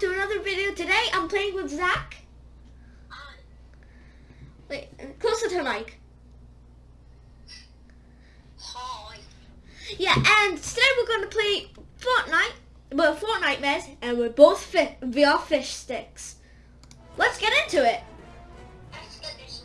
to another video. Today I'm playing with Zach. Wait, closer to mic. Hi. Yeah, and today we're going to play Fortnite. Well, Fortnitemares, and we're both fi- VR fish sticks. Let's get into it. Let's get this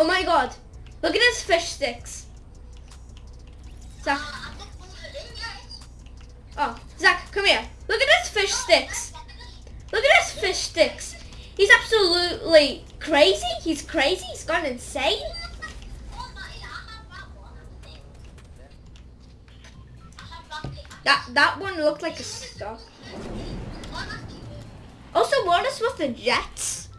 Oh my god. Look at his fish sticks. Zach. Oh, Zach, come here. Look at his fish sticks. Look at his fish sticks. He's absolutely crazy. He's crazy. He's gone insane. That that one looked like a that's. Also, what is with the jets?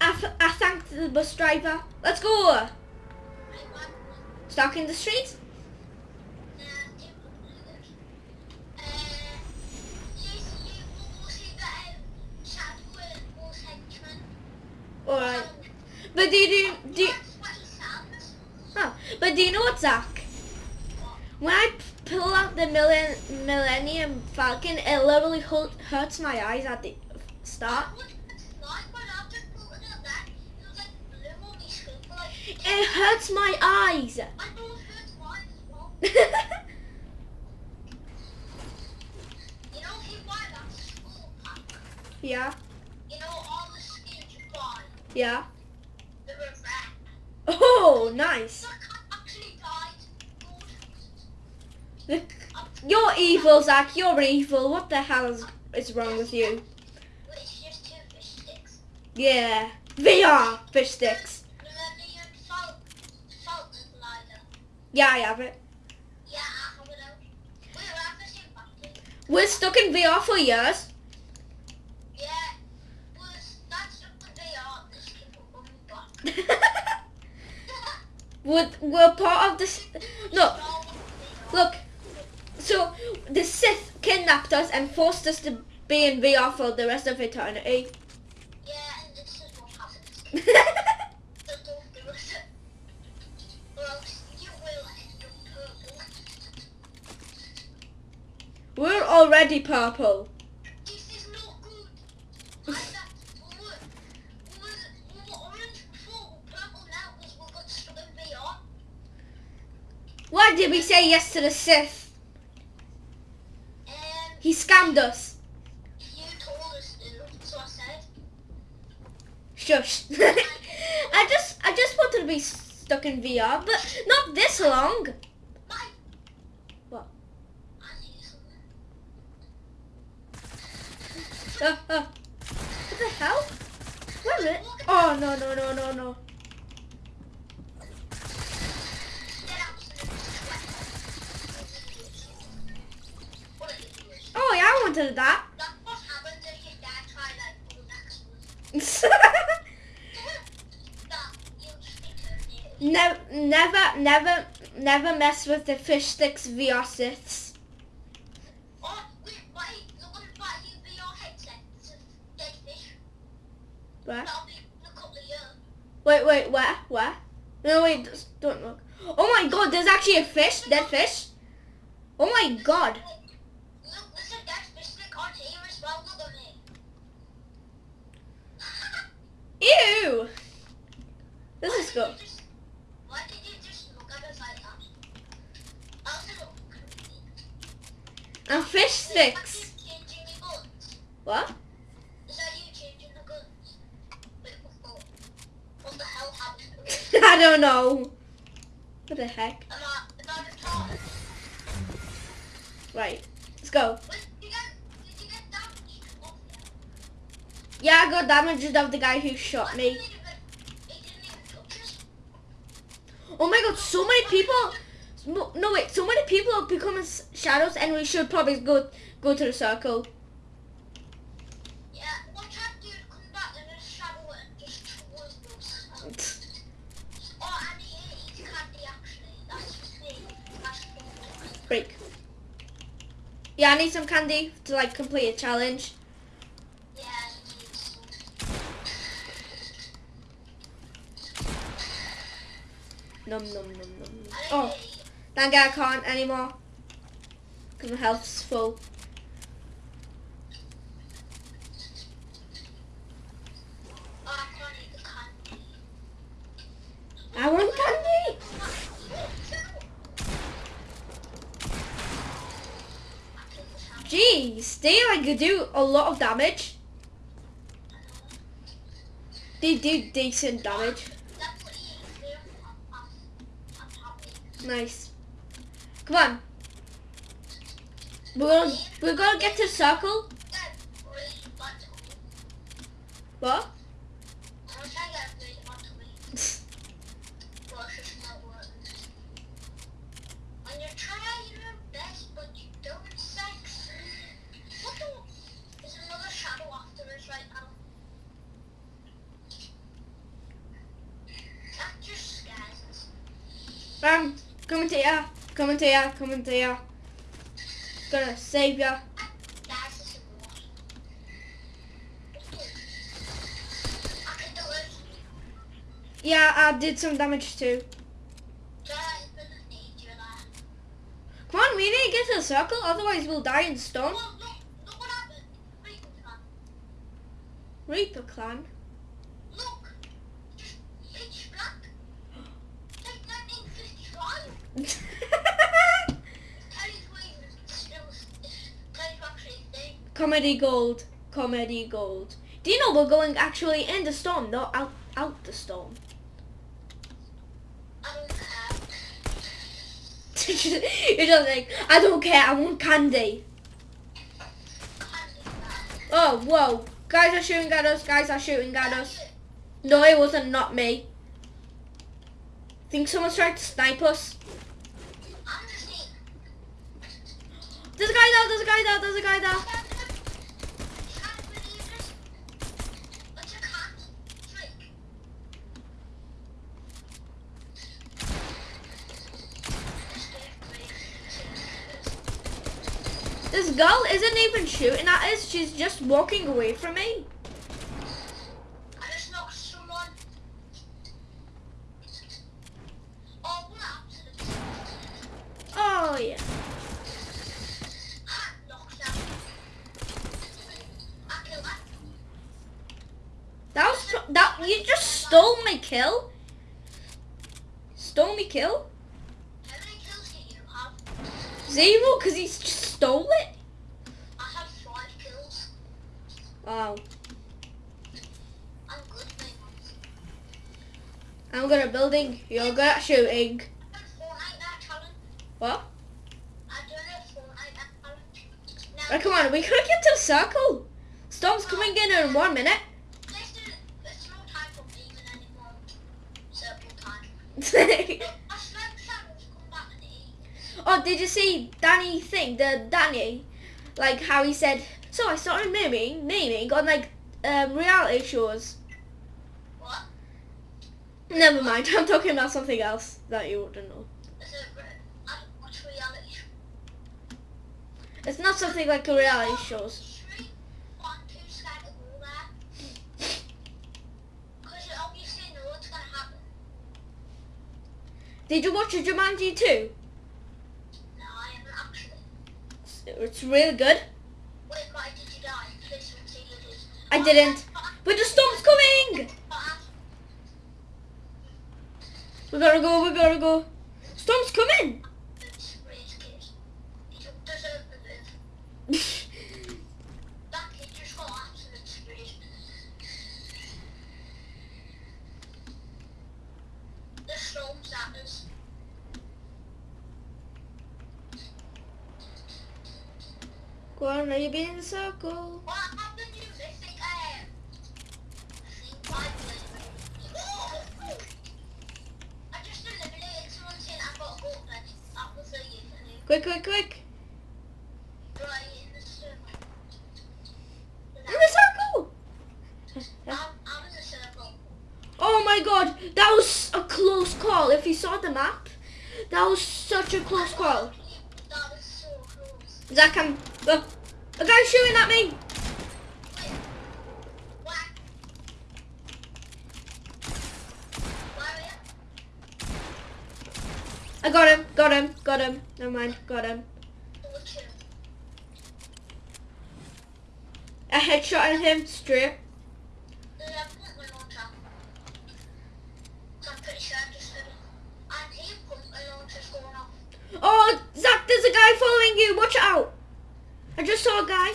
I, th- I thanked the bus driver. Let's go. Stuck in the street. Alright. But do you do, do huh. But do you know what, Zach? When I pull out the millen, Millennium Falcon, it literally hurt, hurts my eyes at the start. It hurts my eyes. I know it hurts mine as well. You know, if you buy that school pack, yeah, you know, all the skins you buy, yeah. they were red. Oh, nice. So I can't actually died. Look, You're evil, Zach. You're evil. What the hell is, is wrong with you? It's just two fish sticks. Yeah, I have it. Yeah, I have it we're the same battery. We're stuck in VR for years. Yeah, but that's what they are. This people coming we're, we're part of this. No, look. So the Sith kidnapped us and forced us to be in VR for the rest of eternity. Yeah, and this is what happens. we're already purple. This is not good. I that we were, we were, we were orange before, we're purple now because we got stuck in VR. Why did we say yes to the Sith? And He scammed us. you told us to, so I said. Shush. I just I just wanted to be stuck in VR, but not this long. Mike. What? I need something. What the hell? Where is it? Oh no no no no no. Oh yeah, I wanted that. Never never never never mess with the fish sticks VR. Oh, wait, wait, look at the back of your headset. It's a dead fish. Where? That'll be in a couple of years. Wait wait where where? No wait don't look. Oh my god, there's actually a fish, dead fish. Oh my god. Look, there's a dead fish stick on here I don't know. What the heck? Am I, am I retarded? Right. Let's go. Did you get, did you get damaged? Yeah, I got damaged of the guy who shot me. didn't even, he didn't even touch us. Oh my god, so many people. No, no, wait, so many people are becoming shadows, and we should probably go go to the circle. Yeah, watch out, dude. Come back in a shadow and just towards us. Oh, and he eats candy, actually. That's just me. That's fun. Break. Yeah, I need some candy to like complete a challenge. Num num num num. Oh, God I can't anymore. Cause my health's full. Oh, I can't eat the candy. I want candy. Jeez, they like do a lot of damage. They do decent damage. Nice. Come on. We're gonna, we're gonna get to circle. What? When you're trying your best, but you don't succeed. What the? There's another shadow after us right now. That just scares us. Bam. Coming to ya. Coming to ya. Coming to ya. Gonna save ya. Yeah, I did some damage too. Come on, we need to get to the circle, otherwise we'll die in happened. Reaper clan. Reaper clan. Look, just pitch black. Like 1955. Terry's waving still. Terry's actually thing. Comedy gold. Comedy gold. Do you know we're going actually in the storm, not out out the storm? You're just like, I don't care, I want candy. Oh, whoa. Guys are shooting at us, guys are shooting at us. No, it wasn't, not me. Think someone's trying to snipe us. There's a guy there, there's a guy there, there's a guy there. Can't believe it. It's a cat. Freak. This girl isn't even shooting at us, she's just walking away from me. I just knocked someone. Oh, what happened? Oh, yeah. Hat knocked out. I killed that. Was, that, you just stole my kill. Stole me kill? How many kills do you have? Zero, because he just stole it. I have five kills. Wow. I'm good, mate. I'm good at building, you're good at shooting. I'm Fortnite now challenge. What? I don't know Fortnite now challenge. Now, Right, come on, we gotta get to the circle. Storm's coming in in one minute. let's do There's no time for leaving anymore. Circle time. oh, I smoke shadows come back and eat. did you see Danny thing? The Danny, like how he said. So I started memeing, memeing on like um, reality shows. What? Never mind, I'm talking about something else that you wouldn't know. Is it re- I don't watch reality show. It's not something like a reality shows. Three, one, two, scared to go there. Because you obviously know what's gonna. Did you watch Jumanji too? No, I haven't actually. It's really good. Wait, why did you die? Please. I didn't. But the storm's coming! We gotta go, we gotta go. Storm's coming! He don't deserve to live. That kid just got absolute screwed. The storm's at us. Go on, are you being in a circle? What happened to you? I think I am. I think I played. Oh! I just eliminated someone saying I got gold then. That you. Quick, quick, quick. Right in the circle. In the circle! I'm, I'm in the circle. Oh my god, that was a close call. If you saw the map, that was such a close call. That was so close. Zach, I'm... Uh, a guy's shooting at me. I got him, got him, got him. Never mind, got him. A headshot at him straight. Oh, Zach, there's a guy following you. Watch out. I just saw a guy.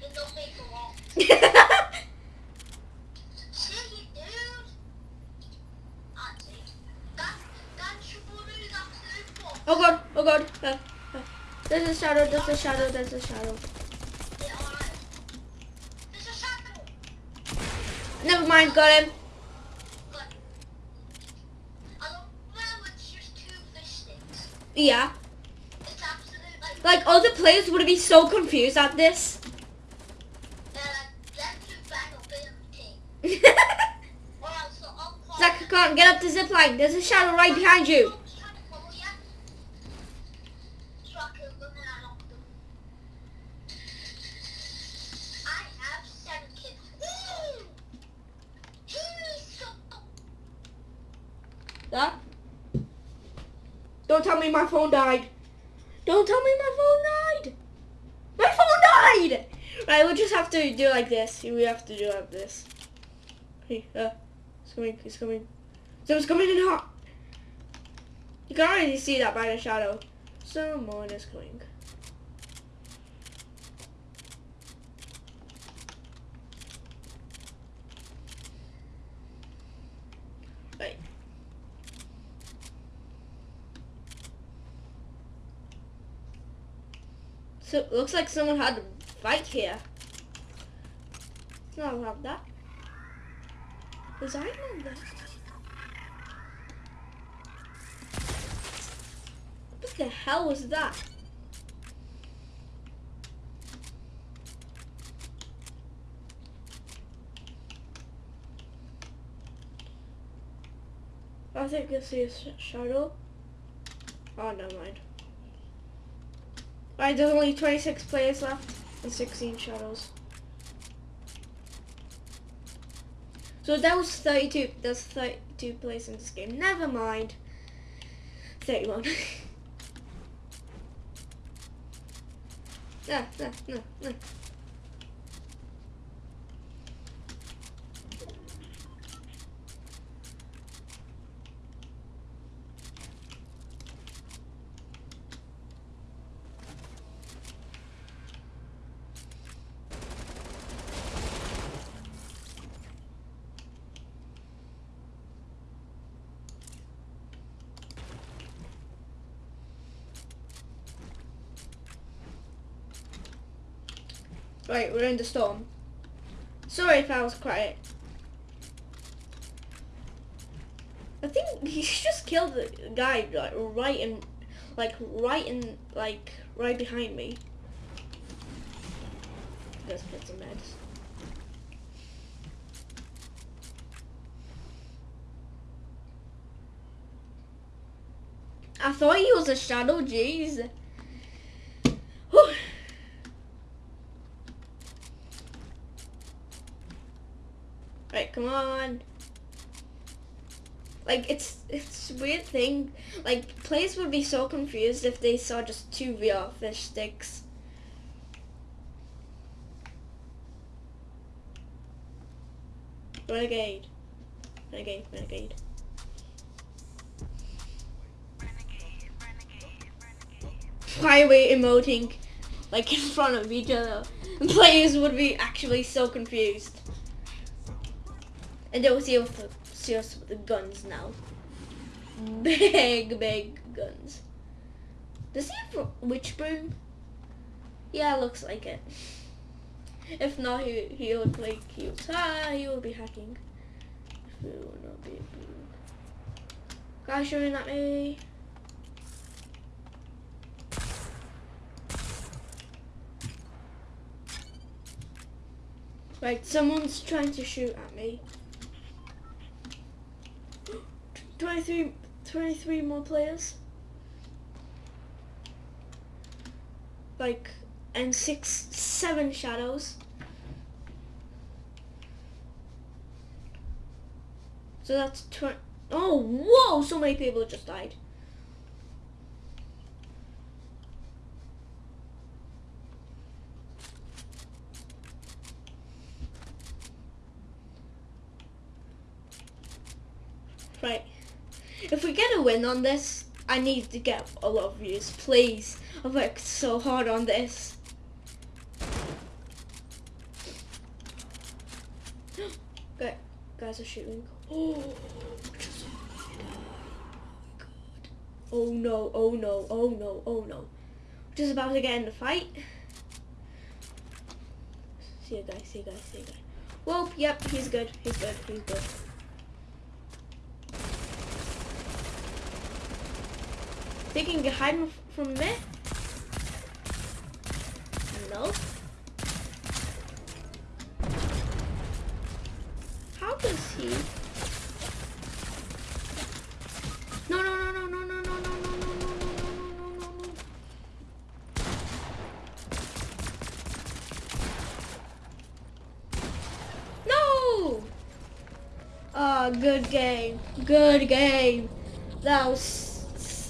He got me for what? See you, dude. I see. That, that should be that third oh god, oh god. Uh, uh, there's a shadow, there's a shadow, there's a shadow. Yeah, alright. There's a shadow. Never mind, got him. But I don't know it's just two fish sticks. Yeah. It's absolute like Like, other players would be so confused at this. they're like them two bang up in a team. Or else I'll call Zach, come on, get up the zip line. There's a shadow right behind you. Dogs trying to follow you. So I killed them and I knocked them. I have seven kills. Woo! He's so Zach? Don't tell me my phone died. Don't tell me my phone died. My phone died! Right, we'll just have to do like this. We have to do like this. Hey, uh, it's coming, it's coming. Someone's coming in hot. You can already see that by the shadow. Someone is coming. Right. So it looks like someone had a fight here. No, I'll have that. Was I on that? What the hell was that? I think I see a sh- shadow. Oh, never mind. Alright, there's only 26 players left and 16 shuttles. So that was 32. There's 32 players in this game. Never mind. 31. no, no, no, no. Right, we're in the storm. Sorry if I was quiet. I think he just killed the guy like right in, like right in, like right behind me. Let's put some meds. I thought he was a shadow, jeez. Whew. Right, come on. Like it's it's weird thing. Like players would be so confused if they saw just two VR fish sticks. Renegade. Renegade, renegade. Why emoting like in front of each other? Players would be actually so confused. And they will see us, see us with the guns now. Big, big guns. Does he have witch broom? Yeah, looks like it. If not, he he would like he was ah he would be hacking. It would not be. Guys shooting at me. Right, someone's trying to shoot at me. 23, 23 more players. Like, and six, seven shadows. So that's 20. Oh, whoa! So many people just died. Right. If we get a win on this, I need to get a lot of views. Please. I've worked so hard on this. Good. Guys are shooting. Oh, oh, oh no, oh no, oh no, oh no. Just about to get in the fight. See you guys, see you guys, see you guys. Whoa, yep, he's good, he's good, he's good. You can hide from me? No. How does he? No, no, no, no, no, no, no, no, no, no, no, no, no, no, no. No! No! Oh, good game. Good game. That was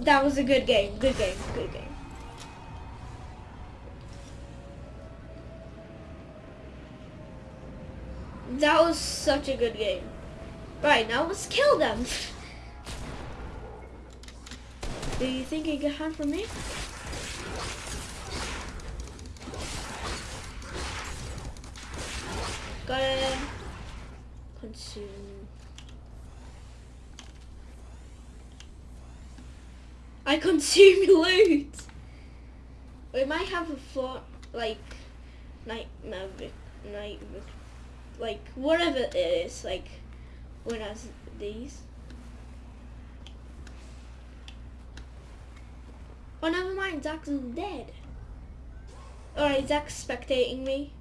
that was a good game. Good game. Good game. That was such a good game. Right, now let's kill them. Do you think you can hunt for me? Gotta consume. I consume loot. We might have a floor like night magic, night like whatever it is like when has these. Oh never mind, Zach's dead. Alright, Zach's spectating me.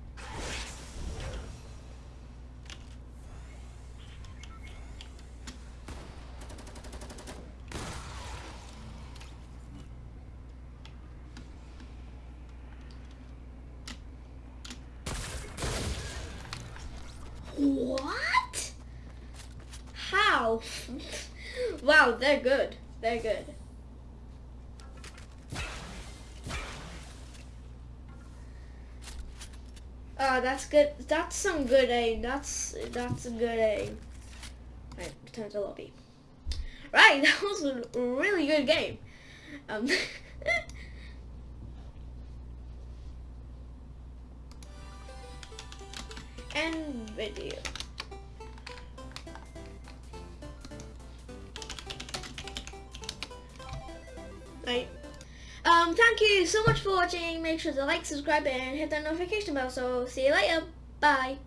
What? How? wow, they're good. They're good. Oh, that's good. That's some good aim. That's that's a good aim. Right, return to lobby. Right, that was a really good game. Um, and video. Right. Um, thank you so much for watching. Make sure to like, subscribe, and hit that notification bell. So, see you later. Bye.